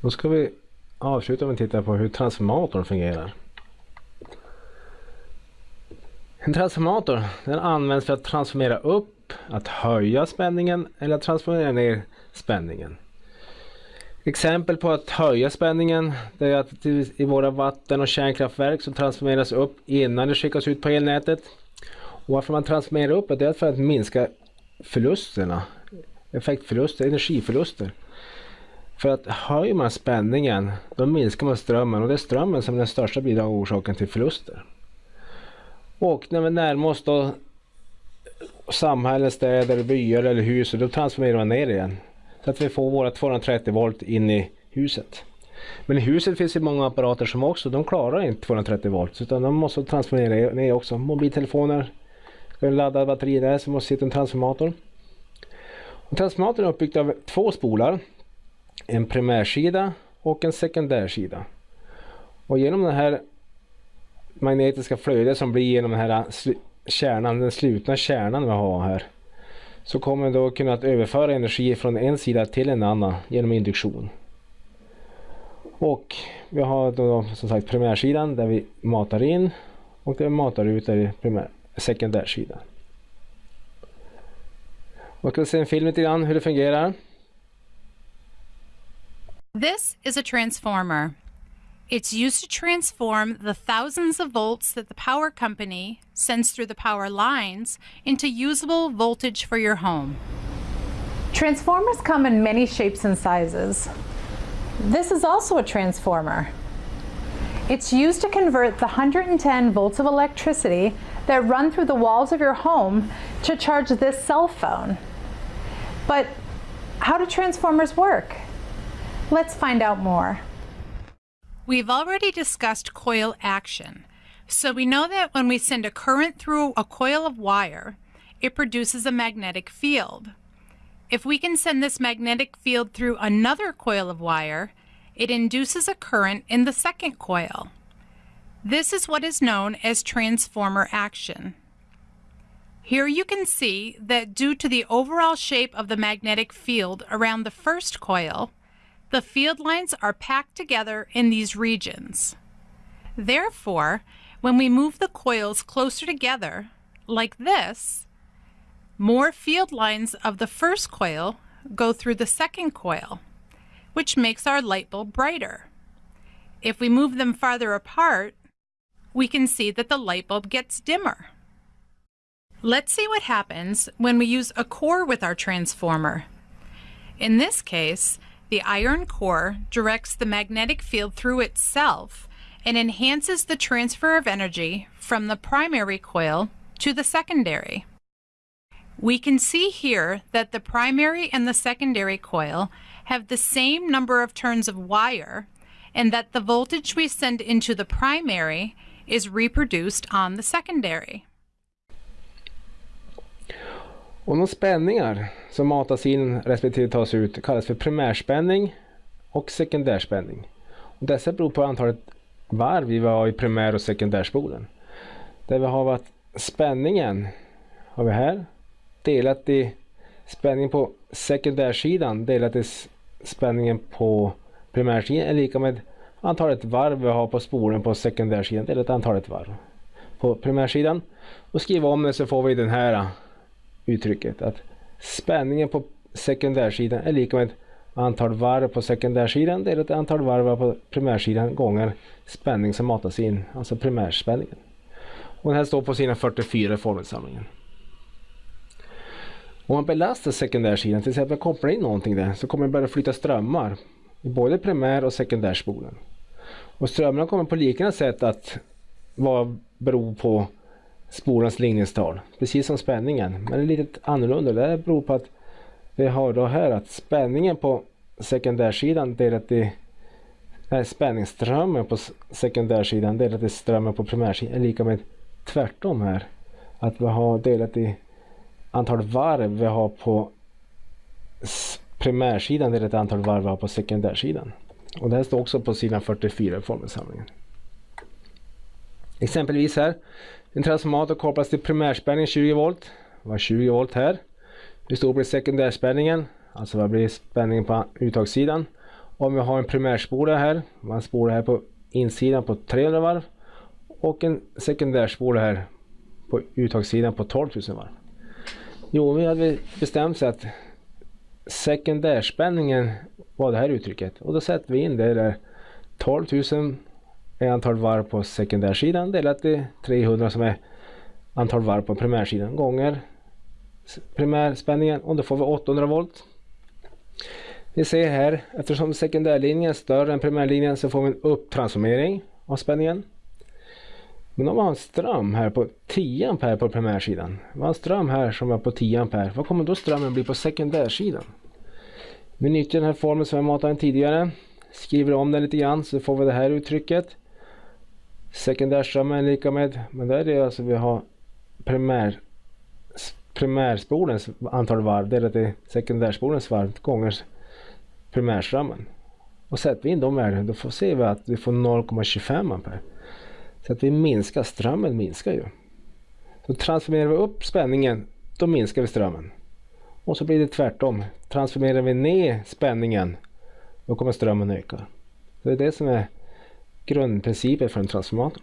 Då ska vi avsluta med att titta på hur transformatorn fungerar. En transformator den används för att transformera upp, att höja spänningen eller att transformera ner spänningen. Exempel på att höja spänningen det är att i våra vatten och kärnkraftverk så transformeras upp innan det skickas ut på elnätet. Och varför man transformerar upp det är för att minska förlusterna, effektförluster, energiförluster. För att höjer man spänningen då minskar man strömmen och det är strömmen som är den största bidragande orsaken till förluster. Och när vi närmar oss då samhällen, städer, byar eller hus då transformerar man ner igen. Så att vi får våra 230 volt in i huset. Men i huset finns det många apparater som också, de klarar inte 230 volt utan de måste transformera ner också. Mobiltelefoner, ska ladda batteri där så måste sitta en transformator. Och transformatorn är uppbyggd av två spolar. En primärsida och en sekundärsida. Och genom det här magnetiska flödet som blir genom den här kärnan, den slutna kärnan vi har här så kommer vi då kunna överföra energi från en sida till en annan genom induktion. Och vi har då som sagt primärsidan där vi matar in och där vi matar ut där i primär, sekundärsidan. Och ska se en film lite grann hur det fungerar. This is a transformer. It's used to transform the thousands of volts that the power company sends through the power lines into usable voltage for your home. Transformers come in many shapes and sizes. This is also a transformer. It's used to convert the 110 volts of electricity that run through the walls of your home to charge this cell phone. But how do transformers work? Let's find out more. We've already discussed coil action, so we know that when we send a current through a coil of wire, it produces a magnetic field. If we can send this magnetic field through another coil of wire, it induces a current in the second coil. This is what is known as transformer action. Here you can see that due to the overall shape of the magnetic field around the first coil, the field lines are packed together in these regions. Therefore, when we move the coils closer together, like this, more field lines of the first coil go through the second coil, which makes our light bulb brighter. If we move them farther apart, we can see that the light bulb gets dimmer. Let's see what happens when we use a core with our transformer. In this case, the iron core directs the magnetic field through itself and enhances the transfer of energy from the primary coil to the secondary. We can see here that the primary and the secondary coil have the same number of turns of wire and that the voltage we send into the primary is reproduced on the secondary. Och de spänningar som matas in respektive tas ut kallas för primärspänning och sekundärspänning. Och dessa beror på antalet varv vi har i primär och sekundärspolen. Där vi har att spänningen har vi här delat i spänningen på sekundärsidan delat i spänningen på primärsidan är lika med antalet varv vi har på spolen på sekundärsidan delat antalet varv på primärsidan. Och skriva om det så får vi den här uttrycket att spänningen på sekundärsidan är lika med antal varv på sekundärsidan delat antal varv på primärsidan gånger spänning som matas in, alltså primärspänningen. Och den här står på sidan 44 i formelsamlingen. Om man belastar sekundärsidan, till exempel kopplar in någonting där, så kommer det börja flytta strömmar i både primär och sekundärspolen. Och strömmarna kommer på liknande sätt att vara bero på spolans linjestal, precis som spänningen. Men det är lite annorlunda. Det beror på att vi har då här att spänningen på sekundärsidan delat i nej, spänningsströmmen på sekundärsidan delat i strömmen på primärsidan är lika med tvärtom här. Att vi har delat i antal varv vi har på primärsidan delat i antal varv vi har på sekundärsidan. Och det här står också på sidan 44 i formelsamlingen. Exempelvis här en transformator kopplas till primärspänningen 20 volt. Var 20 volt här. Hur stor blir sekundärspänningen? Alltså vad blir spänningen på uttagssidan? Om vi har en primärspole här, man spolar här på insidan på 300 varv och en sekundärspole här på uttagssidan på 12 000 varv. Jo, vi hade bestämt sig att sekundärspänningen var det här uttrycket och då sätter vi in det där 12 000 antal varv på sekundärsidan delat i 300 som är antal varv på primärsidan gånger primärspänningen och då får vi 800 volt. Vi ser här, eftersom sekundärlinjen är större än primärlinjen så får vi en upptransformering av spänningen. Men om man har en ström här på 10 ampere på primärsidan. Man har en ström här som är på 10 ampere. Vad kommer då strömmen bli på sekundärsidan? Vi nyttjar den här formeln som jag matade tidigare. Skriver om den lite grann så får vi det här uttrycket. Sekundärströmmen är lika med, men där är det alltså vi har primär, primärspolens antal varv delat i sekundärspolens varv gånger primärströmmen. Och sätter vi in de värdena då får ser vi att vi får 0,25 ampere. Så att vi minskar, strömmen minskar ju. Så transformerar vi upp spänningen då minskar vi strömmen. Och så blir det tvärtom. Transformerar vi ner spänningen då kommer strömmen öka. Det är det som är grundprincipen för en transformator.